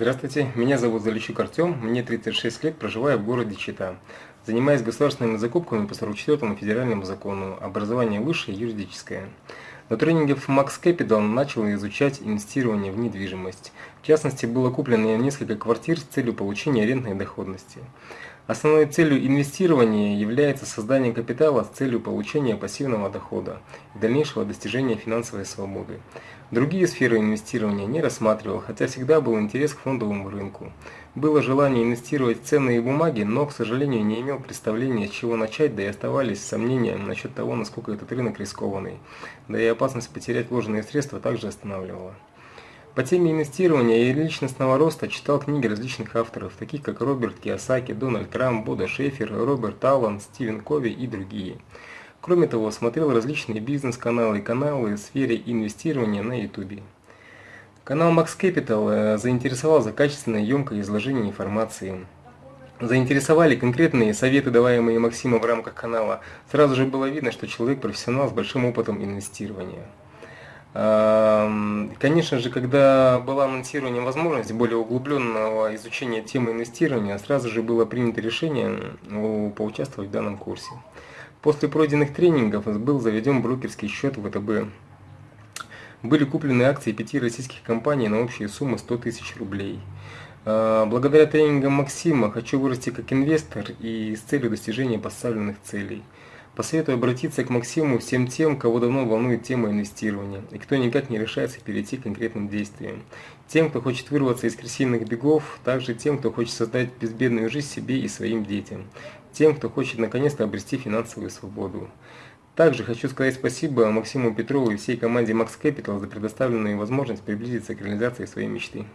Здравствуйте, меня зовут Залищук Артем, мне 36 лет, проживаю в городе Чита. Занимаюсь государственными закупками по 44 федеральному закону, образование высшее юридическое. На тренинге в Max Capital начал изучать инвестирование в недвижимость. В частности, было куплено несколько квартир с целью получения арендной доходности. Основной целью инвестирования является создание капитала с целью получения пассивного дохода и дальнейшего достижения финансовой свободы. Другие сферы инвестирования не рассматривал, хотя всегда был интерес к фондовому рынку. Было желание инвестировать в ценные бумаги, но, к сожалению, не имел представления, с чего начать, да и оставались сомнения насчет того, насколько этот рынок рискованный. Да и опасность потерять вложенные средства также останавливала. По теме инвестирования и личностного роста читал книги различных авторов, таких как Роберт Киосаки, Дональд Трамп, Бода Шефер, Роберт Аллан, Стивен Кови и другие. Кроме того, смотрел различные бизнес-каналы и каналы в сфере инвестирования на YouTube. Канал Max Capital э, заинтересовал за качественное емкое изложение информации. Заинтересовали конкретные советы, даваемые Максимом в рамках канала. Сразу же было видно, что человек профессионал с большим опытом инвестирования. Конечно же, когда была анонсирована возможность более углубленного изучения темы инвестирования, сразу же было принято решение поучаствовать в данном курсе. После пройденных тренингов был заведен брокерский счет ВТБ. Были куплены акции пяти российских компаний на общие суммы 100 тысяч рублей. А, благодаря тренингам Максима хочу вырасти как инвестор и с целью достижения поставленных целей. Посоветую обратиться к Максиму всем тем, кого давно волнует тема инвестирования, и кто никак не решается перейти к конкретным действиям. Тем, кто хочет вырваться из крысиных бегов, также тем, кто хочет создать безбедную жизнь себе и своим детям. Тем, кто хочет наконец-то обрести финансовую свободу. Также хочу сказать спасибо Максиму Петрову и всей команде Max Capital за предоставленную возможность приблизиться к реализации своей мечты.